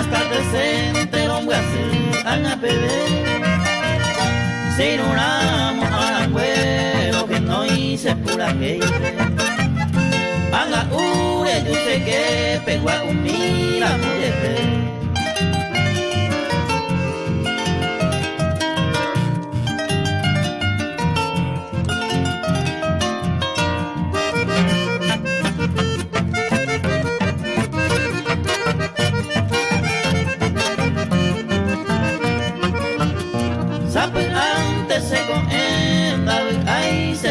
hasta decente no voy tercero guasí ana bebé. Siruramo aranguero que no hice pura que anga ure yo sé que pegua un mira mujer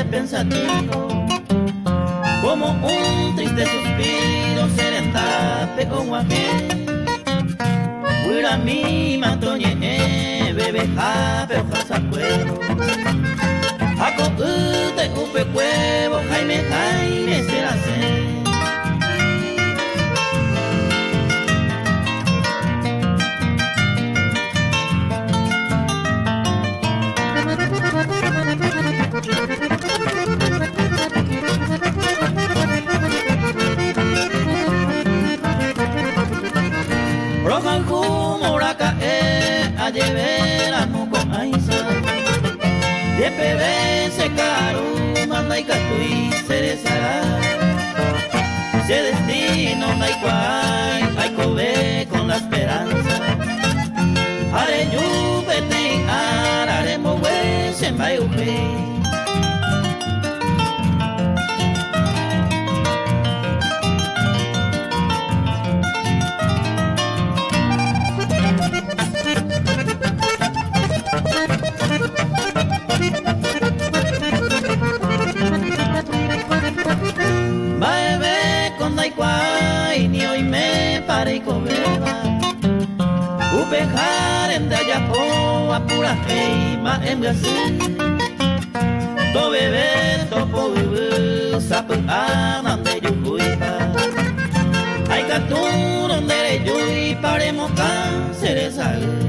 pensativo, como un triste suspiro serentape o guapé. Huira mi matoñe, bebe jape o jasacuero. Ako ute upe cuevo, jaime jaime de pebe se caro manda y catui se destino hay cobe con la esperanza. Are yu bete are mo we se mai Upejaren de ayapo apura heima em gasi To bebe to po bebe sapu anan de yukuipa Ay katun donde yui paremos can ceresal